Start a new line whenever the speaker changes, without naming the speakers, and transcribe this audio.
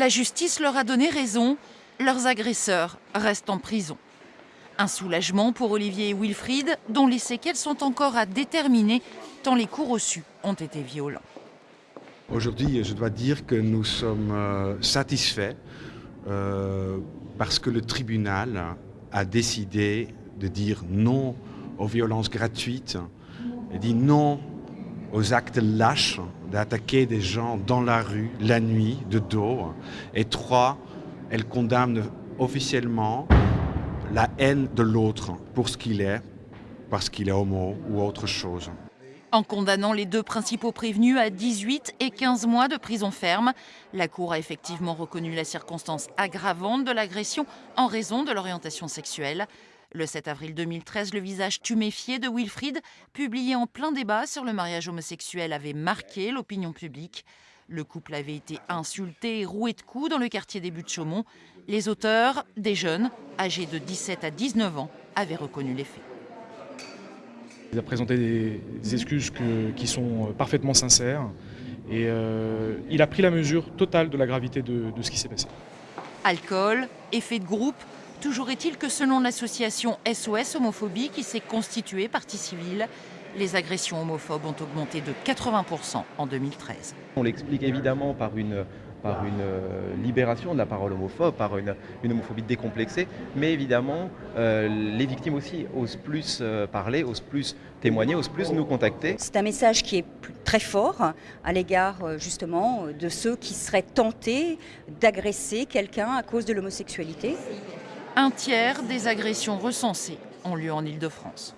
La justice leur a donné raison, leurs agresseurs restent en prison. Un soulagement pour Olivier et Wilfried, dont les séquelles sont encore à déterminer tant les coups reçus ont été violents.
Aujourd'hui, je dois dire que nous sommes euh, satisfaits euh, parce que le tribunal a décidé de dire non aux violences gratuites et dit non aux actes lâches d'attaquer des gens dans la rue, la nuit, de dos. Et trois, elle condamne officiellement la haine de l'autre pour ce qu'il est, parce qu'il est homo ou autre chose.
En condamnant les deux principaux prévenus à 18 et 15 mois de prison ferme, la Cour a effectivement reconnu la circonstance aggravante de l'agression en raison de l'orientation sexuelle. Le 7 avril 2013, le visage tuméfié de Wilfried, publié en plein débat sur le mariage homosexuel, avait marqué l'opinion publique. Le couple avait été insulté et roué de coups dans le quartier des Buttes-Chaumont. Les auteurs, des jeunes, âgés de 17 à 19 ans, avaient reconnu les faits.
Il a présenté des, excuses qui sont parfaitement sincères et euh, il a pris la mesure totale de la gravité de, de ce qui s'est passé.
Alcool, effet de groupe, Toujours est-il que selon l'association SOS Homophobie qui s'est constituée partie civile, les agressions homophobes ont augmenté de 80% en 2013.
On l'explique évidemment par une, par une euh, libération de la parole homophobe, par une, homophobie décomplexée, mais évidemment euh, les victimes aussi osent plus euh, parler, osent plus témoigner, osent plus nous contacter.
C'est un message qui est très fort à l'égard justement de ceux qui seraient tentés d'agresser quelqu'un à cause de l'homosexualité.
Un tiers des agressions recensées ont lieu en Ile-de-France.